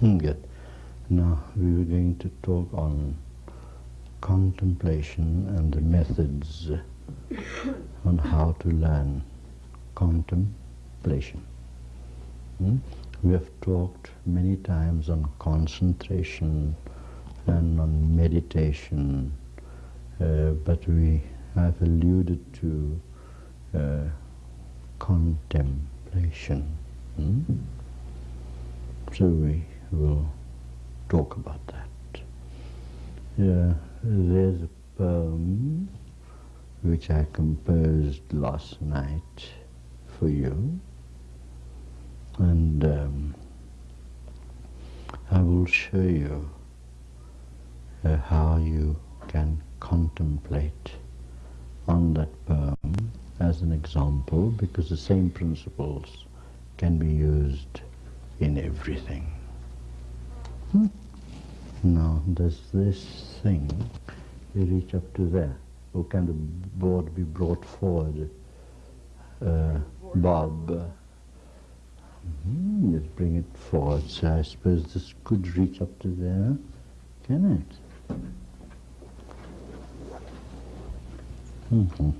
Now we were going to talk on contemplation and the methods on how to learn contemplation. Hmm? We have talked many times on concentration and on meditation, uh, but we have alluded to uh, contemplation. Hmm? So we will talk about that. Yeah, there's a poem which I composed last night for you, and um, I will show you uh, how you can contemplate on that poem as an example because the same principles can be used in everything. Hmm? Now, does this thing reach up to there? Or can the board be brought forward? Uh, Bob, mm, just bring it forward. So I suppose this could reach up to there, can it? Mm-hmm.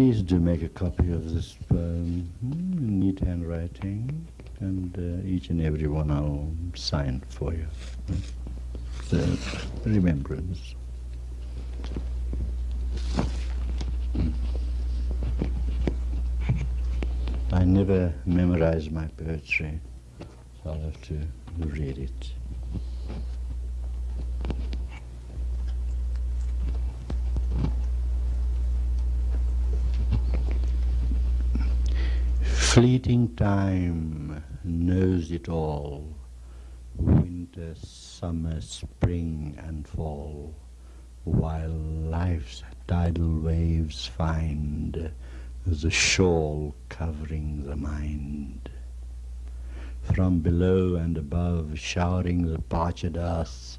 Please do make a copy of this poem, hmm, neat handwriting, and uh, each and every one I'll sign for you. The remembrance. I never memorize my poetry, so I'll have to read it. Fleeting time knows it all, winter, summer, spring and fall, while life's tidal waves find the shawl covering the mind. From below and above, showering the parched earth,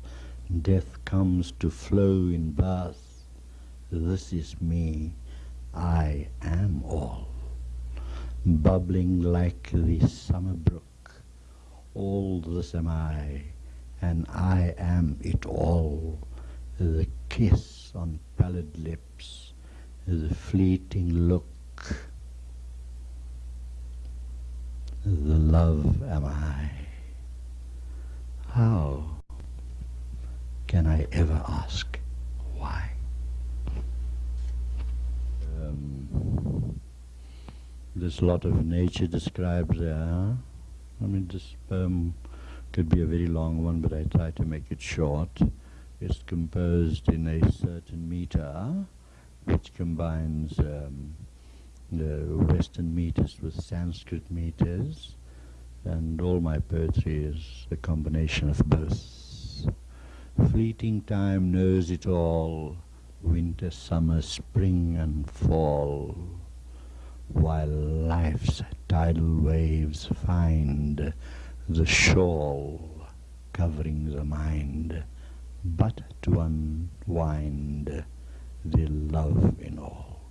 death comes to flow in birth. This is me, I am all bubbling like the summer brook. All this am I, and I am it all. The kiss on pallid lips, the fleeting look, the love am I. How can I ever ask why? Um, there's a lot of nature described there. I mean, this poem could be a very long one, but I try to make it short. It's composed in a certain meter, which combines um, the Western meters with Sanskrit meters, and all my poetry is a combination of both. Fleeting time knows it all, winter, summer, spring, and fall while life's tidal waves find the shawl covering the mind, but to unwind the love in all.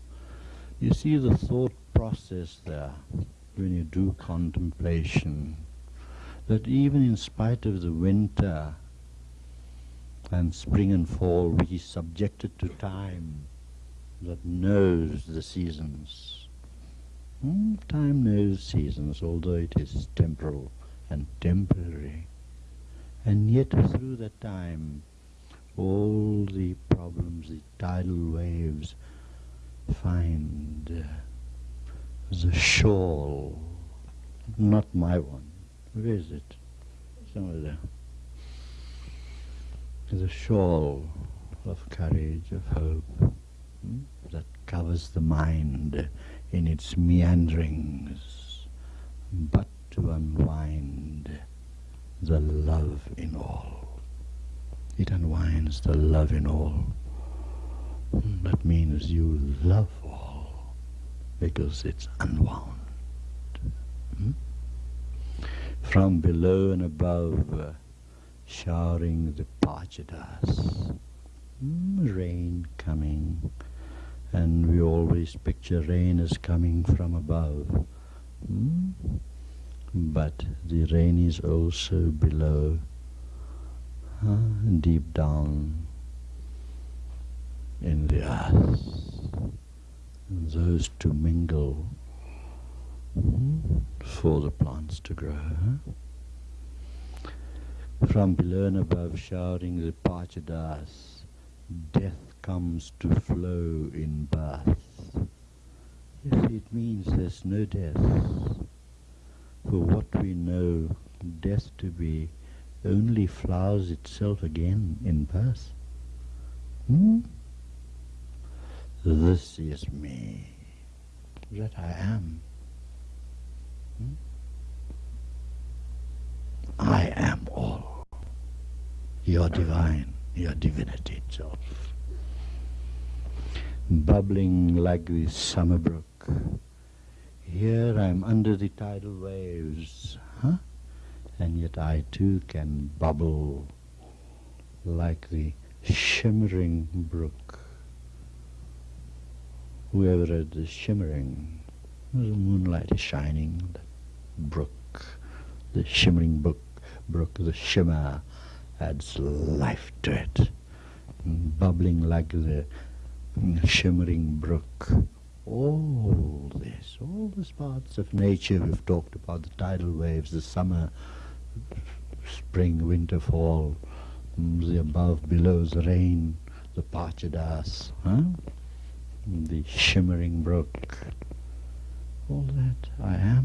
You see the thought process there when you do contemplation, that even in spite of the winter and spring and fall, we subjected to time that knows the seasons, Hmm, time knows seasons, although it is temporal and temporary. And yet through that time, all the problems, the tidal waves, find uh, the shawl, not my one. Where is it? Somewhere there. The shawl of courage, of hope, hmm, that covers the mind in its meanderings, but to unwind the love in all. It unwinds the love in all. That means you love all because it's unwound. Hmm? From below and above, showering the parched earth, hmm, rain coming, and we always picture rain as coming from above. Hmm? But the rain is also below, huh? deep down in the earth. And those two mingle hmm? for the plants to grow. Huh? From below and above shouting the Pachadas, death comes to flow in birth. See, it means there's no death. For what we know death to be only flowers itself again in birth. Hmm? This is me, that I am. Hmm? I am all. Your divine, your divinity itself. Bubbling like the summer brook. Here I'm under the tidal waves, huh? And yet I too can bubble like the shimmering brook. Whoever it is shimmering, the moonlight is shining, the brook, the shimmering brook brook, the shimmer adds life to it, bubbling like the shimmering brook. All this, all these parts of nature we've talked about, the tidal waves, the summer, spring, winter, fall, the above, below, the rain, the pachadas, huh? the shimmering brook, all that I am.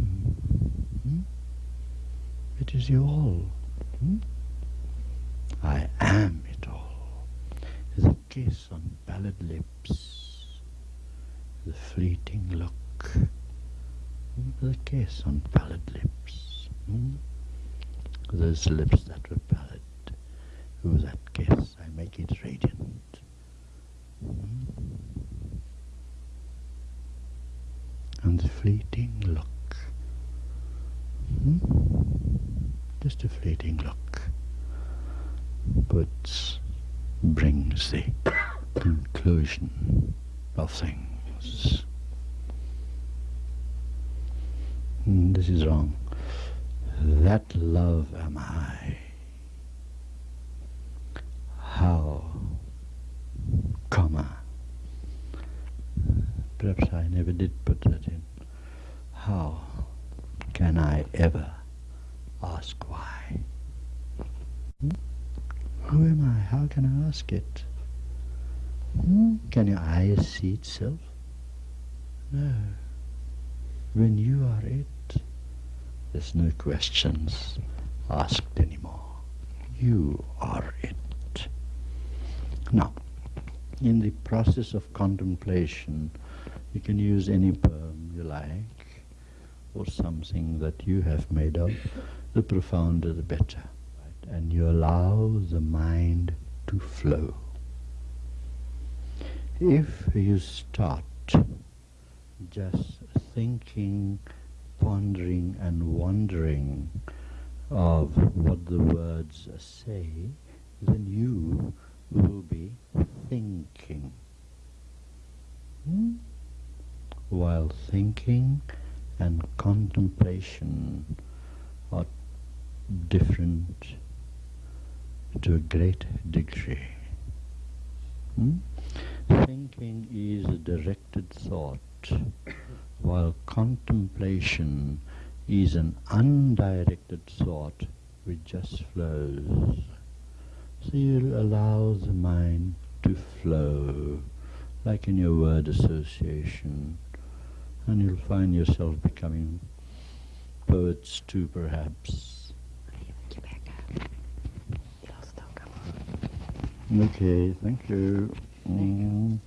Hmm? It is you all. Hmm? I am it all. The kiss on pallid lips, the fleeting look, the kiss on pallid lips. Hmm? Those lips that were pallid, with that kiss I make it radiant. Hmm? And the fleeting look. Hmm? Just a fleeting look, but brings the conclusion of things. This is wrong. That love am I. How, comma, perhaps I never did put that in. How can I ever ask why? Hmm? Who am I? How can I ask it? Hmm? Can your eyes see itself? No. When you are it, there's no questions asked anymore. You are it. Now, in the process of contemplation, you can use any poem you like or something that you have made up, the profounder the better. And you allow the mind to flow. If you start just thinking, pondering and wondering of what the words say, then you will be thinking. Hmm? While thinking, and contemplation are different to a great degree. Hmm? Thinking is a directed thought, while contemplation is an undirected thought which just flows. So you allow the mind to flow, like in your word association and you'll find yourself becoming poets too, perhaps. Okay, thank you. Mm.